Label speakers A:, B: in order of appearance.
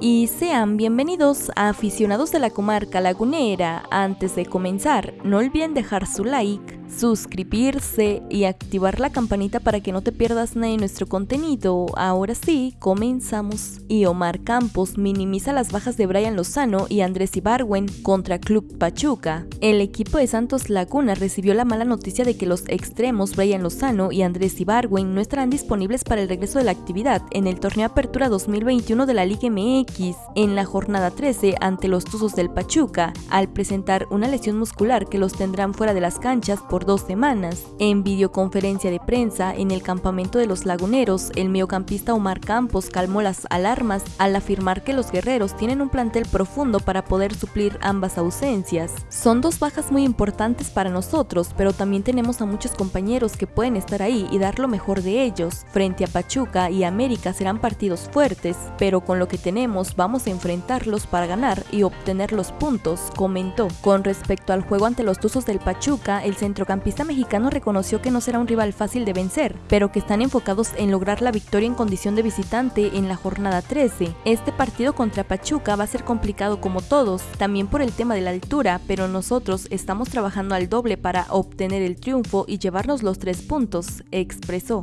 A: y sean bienvenidos a aficionados de la comarca lagunera. Antes de comenzar, no olviden dejar su like, suscribirse y activar la campanita para que no te pierdas nada de nuestro contenido. Ahora sí, comenzamos. Y Omar Campos minimiza las bajas de Brian Lozano y Andrés Ibarwen contra Club Pachuca. El equipo de Santos Laguna recibió la mala noticia de que los extremos Brian Lozano y Andrés Ibarwen no estarán disponibles para el regreso de la actividad en el torneo Apertura 2021 de la Liga MX en la jornada 13 ante los Tuzos del Pachuca, al presentar una lesión muscular que los tendrán fuera de las canchas por dos semanas. En videoconferencia de prensa en el campamento de los laguneros, el mediocampista Omar Campos calmó las alarmas al afirmar que los guerreros tienen un plantel profundo para poder suplir ambas ausencias. Son dos bajas muy importantes para nosotros, pero también tenemos a muchos compañeros que pueden estar ahí y dar lo mejor de ellos. Frente a Pachuca y América serán partidos fuertes, pero con lo que tenemos vamos a enfrentarlos para ganar y obtener los puntos, comentó. Con respecto al juego ante los Tuzos del Pachuca, el centrocampista mexicano reconoció que no será un rival fácil de vencer, pero que están enfocados en lograr la victoria en condición de visitante en la jornada 13. Este partido contra Pachuca va a ser complicado como todos, también por el tema de la altura, pero nosotros estamos trabajando al doble para obtener el triunfo y llevarnos los tres puntos, expresó.